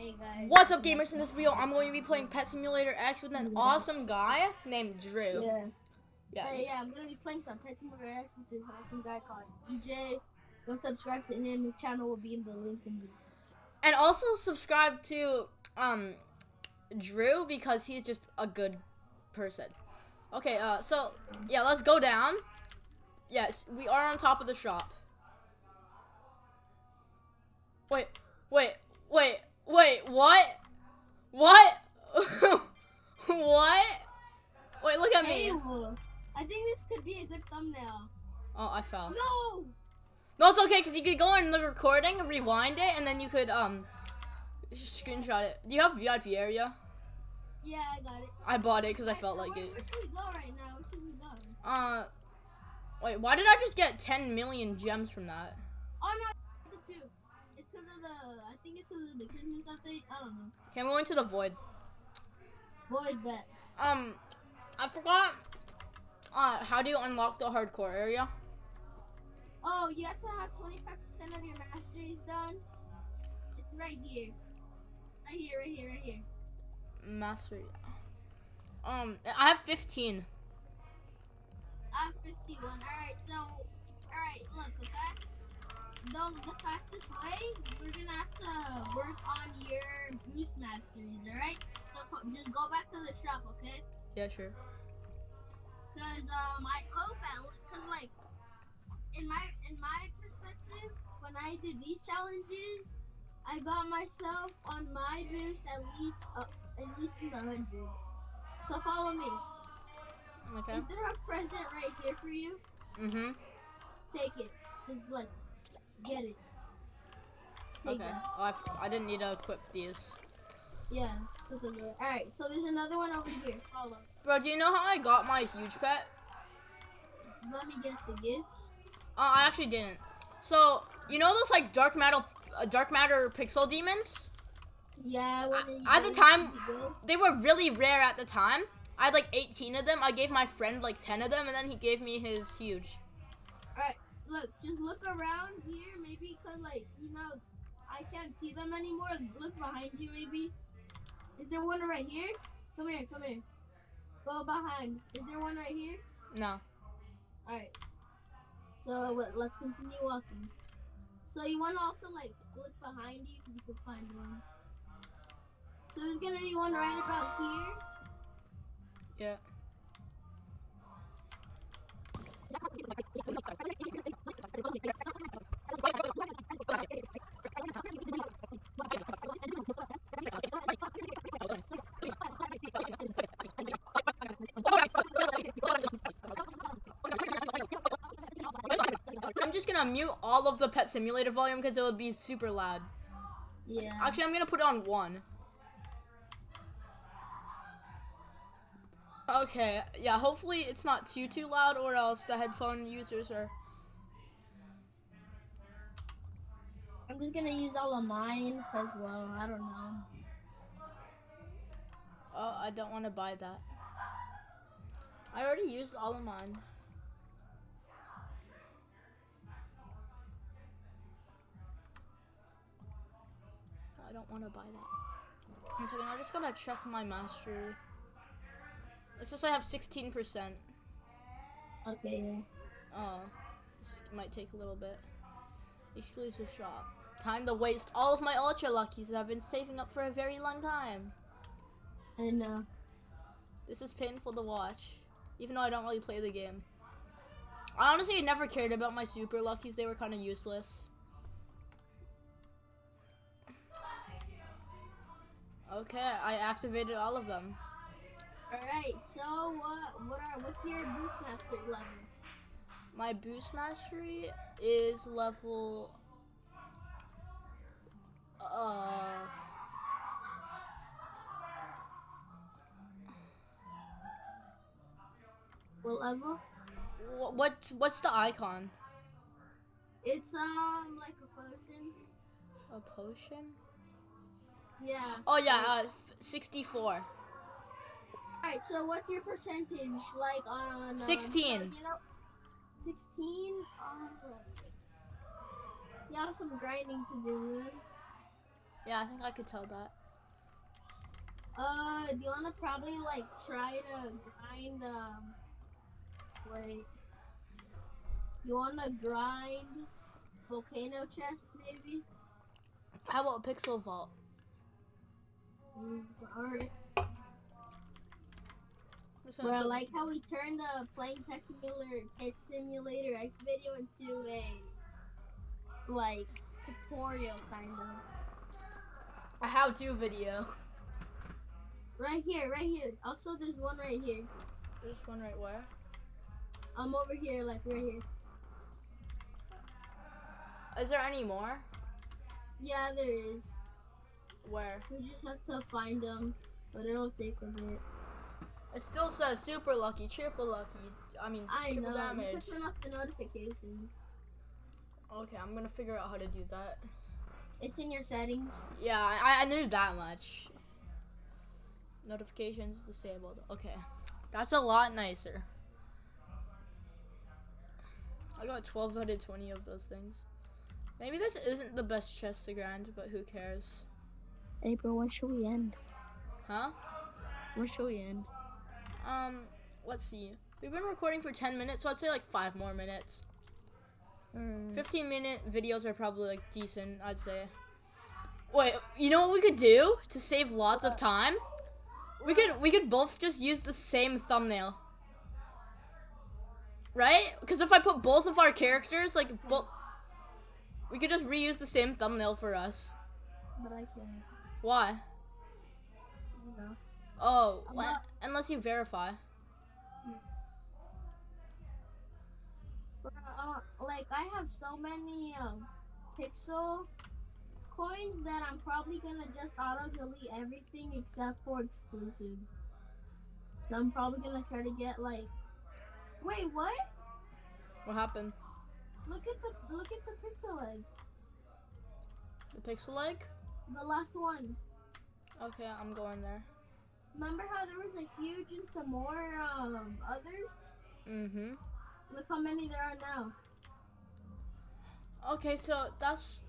Hey guys. What's up, gamers? In this video, I'm going to be playing Pet Simulator X with an awesome guy named Drew. Yeah. Yeah. Hey, yeah, I'm gonna be playing some Pet Simulator X with this awesome guy called EJ. Go subscribe to him. His channel will be in the link in the And also subscribe to um Drew because he's just a good person. Okay, uh, so yeah, let's go down. Yes, we are on top of the shop. Wait, wait, wait, wait, what? What? what? Wait, look at me. I think this could be a good thumbnail. Oh, I fell. No! No, it's okay because you could go in the recording, rewind it, and then you could um screenshot it. Do you have VIP area? Yeah, I got it. I bought it because I felt so like where, it. Where should we go right now? Where should we go? Uh, wait, why did I just get 10 million gems from that? Oh no, the two. It's because of the. I think it's because of the Christmas update. I don't know. Okay, I'm going to the void. Void bet. Um, I forgot. Uh, how do you unlock the hardcore area? Oh, you have to have 25% of your masteries done. It's right here. Right here, right here, right here. Mastery. Um, I have 15. I have 51. Alright, so, alright, look, okay? The, the fastest way, we're gonna have to work on your boost masteries, alright? So, just go back to the shop, okay? Yeah, sure. Cause, um, I hope at, cause, like, in my, in my perspective, when I did these challenges, I got myself on my boost at least, uh, at least in the hundreds. So follow me. Okay. Is there a present right here for you? Mm-hmm. Take it. Just like, get it. Take Okay. Oh, I, I didn't need to equip these. Yeah. Alright, so there's another one over here. Follow. Bro, do you know how I got my huge pet? Let me guess the gift. Uh, I actually didn't. So, you know those like dark matter, uh, dark matter pixel demons? Yeah, you at the time- to the gift. They were really rare at the time. I had like 18 of them. I gave my friend like 10 of them, and then he gave me his huge. Alright, look, just look around here, maybe because, like, you know, I can't see them anymore. Look behind you, maybe. Is there one right here? Come here, come here. Go behind. Is there one right here? No. Alright. So, let's continue walking. So, you want to also, like, look behind you because you can find one. So, there's going to be one right about here. Yeah. I'm just gonna mute all of the pet simulator volume because it would be super loud. Yeah. Actually, I'm gonna put it on one. Okay, yeah, hopefully it's not too too loud or else the headphone users are I'm just to use all of mine because, well, I don't know. Oh, I don't want to buy that. I already used all of mine. I don't want to buy that. One second, I'm just gonna check my mastery. It says I have 16%. Okay, yeah. Oh, this might take a little bit. Exclusive shop. Time to waste all of my ultra luckies that I've been saving up for a very long time. I know. This is painful to watch, even though I don't really play the game. I honestly never cared about my super luckies, they were kind of useless. Okay, I activated all of them. Alright, so what what are what's your boost mastery level? My boost mastery is level. Uh. What level? what's the icon? It's um like a potion. A potion? Yeah. Oh yeah, uh, 64. Alright, so what's your percentage like on um, 16. You know, sixteen. Um, you have some grinding to do. Yeah, I think I could tell that. Uh, do you wanna probably like try to grind um wait. You wanna grind volcano chest maybe? How about Pixel Vault? Mm, Alright. I'm just gonna Bro, I like how we turned the playing Pet Simulator Pet Simulator X video into a like tutorial kind of. A how-to video. Right here, right here. Also, there's one right here. This one right where? I'm over here, like right here. Is there any more? Yeah, there is. Where? We just have to find them, but it'll take a bit. It still says super lucky, triple lucky. I mean, I triple know. Damage. can turn off the notifications. Okay, I'm gonna figure out how to do that. It's in your settings. Yeah, I, I knew that much. Notifications disabled. Okay, that's a lot nicer. I got 12 out of 20 of those things. Maybe this isn't the best chest to grind, but who cares? Hey, bro, when should we end? Huh? When should we end? Um, let's see. We've been recording for 10 minutes, so I'd say like 5 more minutes. Mm. 15 minute videos are probably like decent, I'd say. Wait, you know what we could do to save lots of uh. time? We could we could both just use the same thumbnail. Right? Because if I put both of our characters, like both, we could just reuse the same thumbnail for us. But I can't. Why? Know. Oh, I'm what? not- unless you verify. Uh, like I have so many um, pixel coins that I'm probably gonna just auto delete everything except for exclusive. So I'm probably gonna try to get like. Wait, what? What happened? Look at the look at the pixel egg. The pixel egg? The last one. Okay, I'm going there. Remember how there was a huge and some more um others? Mm-hmm. Look how many there are now. Okay, so that's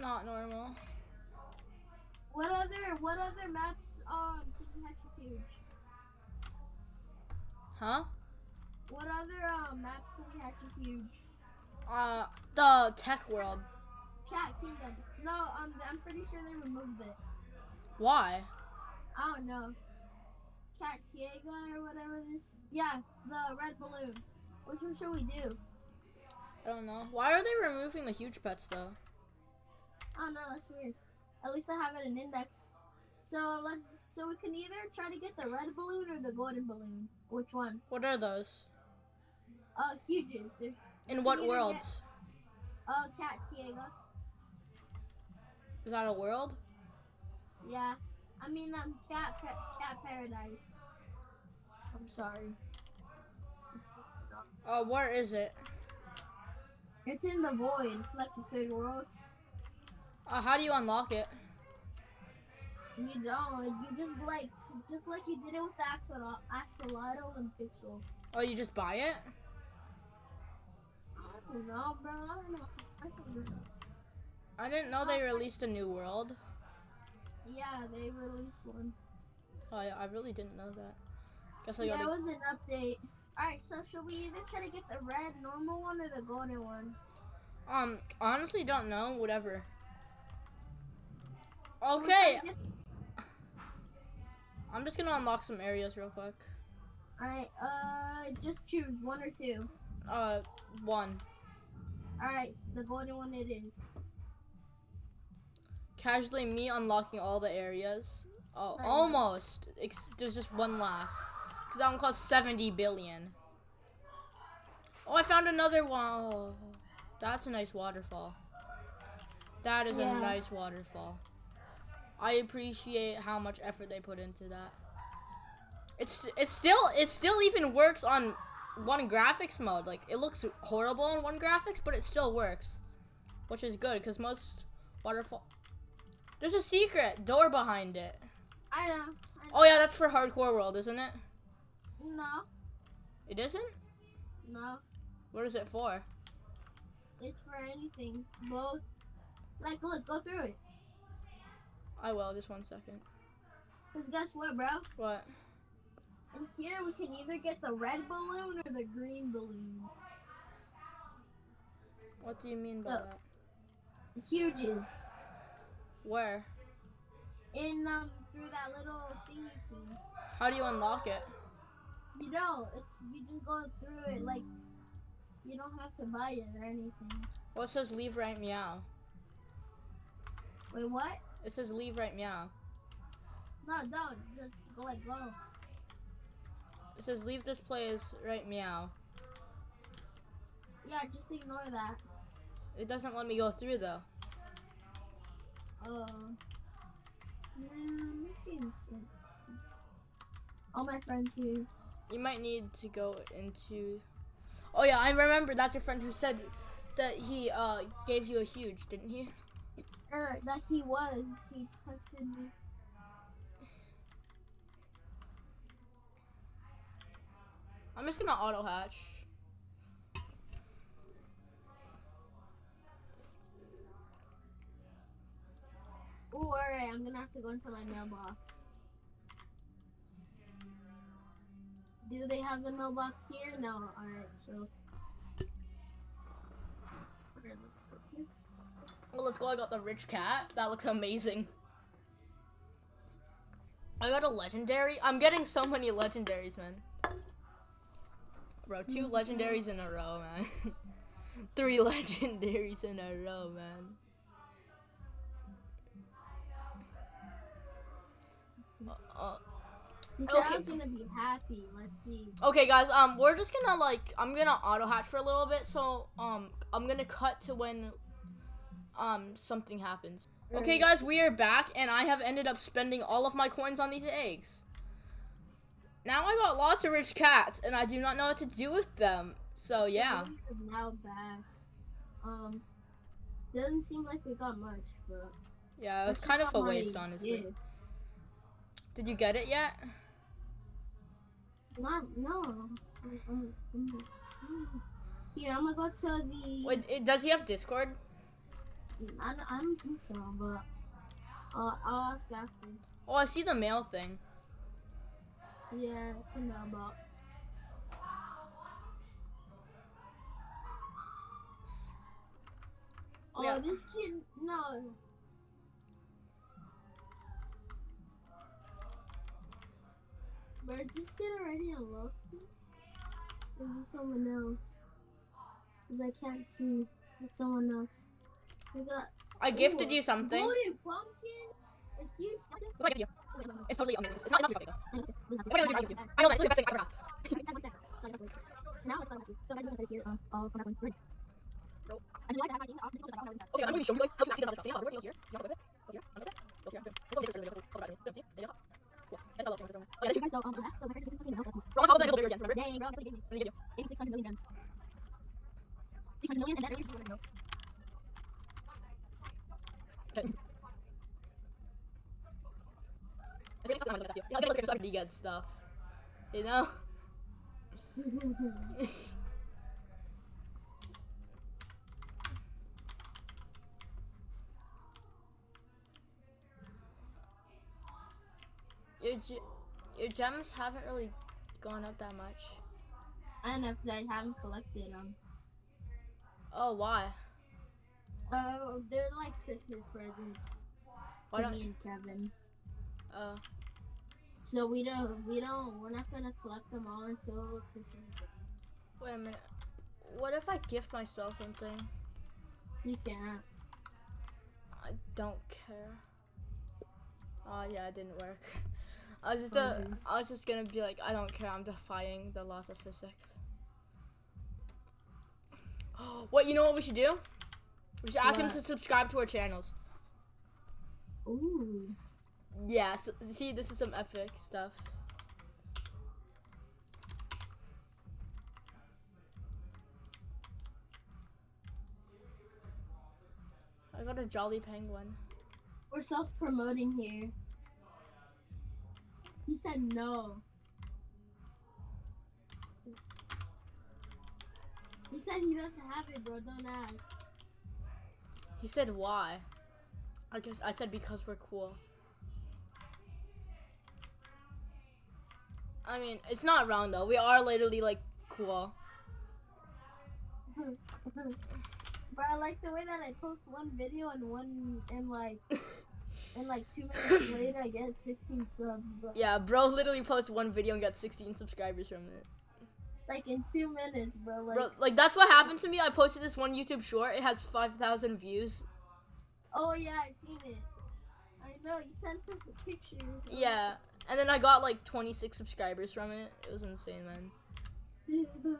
not normal. What other what other maps um can you have huge? Huh? What other um maps can we have huge? Uh, the tech world. Cat Kingdom. No, um, I'm pretty sure they removed it. Why? I don't know. Cat Taiga or whatever this. Yeah, the red balloon. Which one should we do? I don't know. Why are they removing the huge pets though? I don't know. That's weird. At least I have it in index. So let's. So we can either try to get the red balloon or the golden balloon. Which one? What are those? Uh, huges. They're, In what worlds? uh, Cat Taiga. Is that a world? Yeah. I mean, um, Cat Cat Paradise. I'm sorry. Uh, where is it? It's in the void. It's like the big world. Uh, how do you unlock it? You don't. You just like, just like you did it with Axel- Axolotl and Pixel. Oh, you just buy it? I don't know, bro. I don't know. I don't know. I didn't know they released a new world. Yeah, they released one. Oh, yeah, I really didn't know that. Guess I Yeah, it gotta. was an update. Alright, so should we either try to get the red normal one or the golden one? Um, honestly, don't know. Whatever. Should we try Okay, I'm just gonna unlock some areas real quick. Alright, uh, just choose one or two. Uh, one. Alright, the golden one it is. Casually, me unlocking all the areas. Oh, almost. Ex- there's just one last. Because that one costs 70 billion. Oh, I found another one. Oh, that's a nice waterfall. That is Yeah. a nice waterfall. I appreciate how much effort they put into that. It's it's still it still even works on one graphics mode. Like it looks horrible on one graphics, but it still works, which is good because most waterfall. There's a secret door behind it. I know. I know. Oh yeah, that's for hardcore world, isn't it? No, It doesn't? no. What is it for? It's for anything. Both. Like, look, go through it. I will. Just one second. Cause guess what, bro? What? In here we can either get the red balloon or the green balloon. What do you mean by Uh, that? The huges. Where? In um through that little thing you see. How do you unlock it? You know, it's you just go through it like you don't have to buy it or anything. Well, it says leave right meow. Wait, what? It says leave right meow. No, don't. Just go like go. It says leave this place right meow. Yeah, just ignore that. It doesn't let me go through though. Man, maybe insane. All my friends here. You might need to go into. Oh yeah, I remember. That's your friend who said that he uh gave you a huge, didn't he? Er, that he was. He texted me. I'm just gonna auto hatch. Oh, alright. I'm gonna have to go into my mailbox. Do they have the mailbox here? No. So. Let's go here. Well, let's go. I got the rich cat. That looks amazing. I got a legendary. I'm getting so many legendaries, man. Bro, two legendaries in a row, man. Three legendaries in a row, man. Uh, uh, He said I Okay. was gonna be happy. Let's see. okay, guys. Um, we're just gonna like I'm gonna auto hatch for a little bit. So um, I'm gonna cut to when um something happens. Okay, guys, we are back, and I have ended up spending all of my coins on these eggs. Now I got lots of rich cats, and I do not know what to do with them. So yeah, Now back. Um, doesn't seem like we got much, but yeah, it was kind of a waste, honestly. Did you get it yet? Not no. Here, I'm gonna go to the. Wait, it, does he have Discord? I, don't- I don't think so, but uh, I'll ask after. Oh, I see the mail thing. Yeah, it's a mailbox. Oh, Yeah. this kid, no. But is this kid already unlocked? Or is it someone else? Because I can't see. It's someone else. We got I gifted Ooh, you something. golden pumpkin, a huge. Look, gifted you. It's totally amazing. It's not enough you. Why don't you do it? I know that's the best thing I ever have. Now it's unlucky. So guys, we're gonna here. Uh, I'll come back when we're ready. Nope. I do like that. I think I'll put that on Okay, I'm going to show you guys how to actually do that. Where do you go here? You want to go here? Go here? Go here? Go here? It's okay. It's okay. It's okay. It's okay. There you go. Cool. That's all. That's all. Oh, yeah. You guys don't, um, so my something else. Let's see. We're on top of that little bigger again. Remember? Dang, bro, that's what he gave me. Let me give you. Gave me 600 million gems. 600 million, and then you to know. Okay. I think it's something I'm gonna You know, I think it's good stuff. You know? Your ge- your gems haven't really gone up that much. I know, because I haven't collected them. Oh, why? Uh, they're like Christmas presents Why to don't? me and Kevin. Uh, So we don't, we don't, we're not gonna collect them all until Christmas. wait a minute. What if I gift myself something? You can't. I don't care. Oh yeah, it didn't work. I was just uh. I was just gonna be like, I don't care. I'm defying the laws of physics. what? You know what we should do? We should ask him to subscribe to our channels. Ooh. Yeah. So, see, this is some epic stuff. I got a jolly penguin. We're self-promoting here. You said no. He said he doesn't have it, bro. Don't ask. He said why. I guess I said because we're cool. I mean, it's not wrong though. We are literally like cool. but I like the way that I post one video and one and like and like two minutes later I get 16 subs. Bro. Yeah, bro literally posts one video and got 16 subscribers from it. Like in two minutes, bro. Like Bro, like that's what happened to me. I posted this one YouTube short. It has 5,000 views. oh yeah, I seen it. I know you sent us a picture. Yeah, and then I got like 26 subscribers from it. It was insane, man.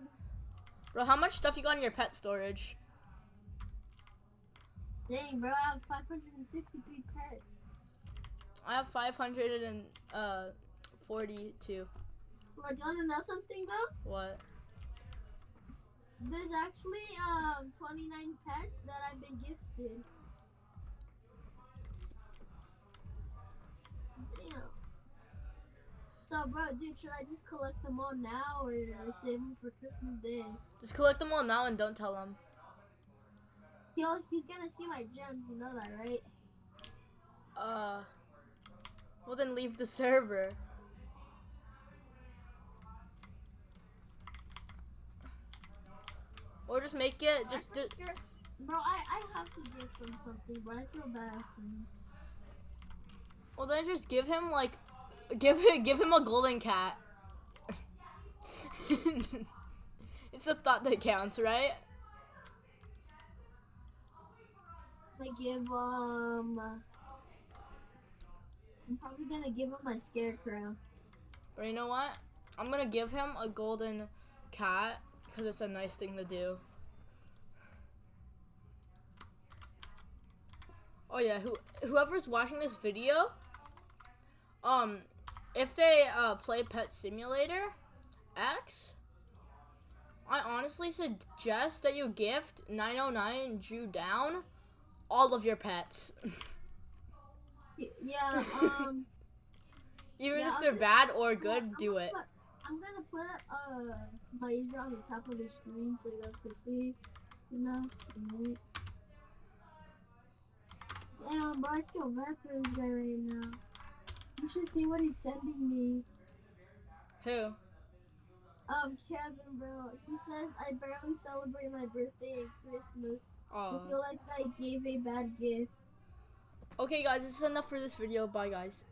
Bro, how much stuff you got in your pet storage? Dang, bro, I have 563 pets. I have 542. Uh, 42. Bro, do you wanna know something though? What? There's actually um 29 pets that I've been gifted. Damn. So, bro, dude, should I just collect them all now or save them for Christmas Day? Just collect them all now and don't tell them. Yo, he's gonna see my gems, you know that, right? Uh. Well, then leave the server. Or just make it. Just do. Bro, I, I have to gift him something, but I feel bad for him. Well, then just give him like, give him give him a golden cat. it's the thought that counts, right? I give um. I'm probably gonna give him my scarecrow. But you know what? I'm gonna give him a golden cat because it's a nice thing to do. Oh yeah, who whoever's watching this video, um, if they uh, play Pet Simulator X, I honestly suggest that you gift 909 Drew down all of your pets, Yeah, um. even Yeah, if they're bad or I'm good. gonna Do it. put- I'm gonna put uh my user on the top of the screen so you guys can see. You know. Damn, bro, I feel bad for this guy right now. You should see what he's sending me. Who? Um, Kevin, bro. He says I barely celebrate my birthday and Christmas. Oh. I feel like I gave a bad gift. Okay, guys, this is enough for this video. Bye, guys.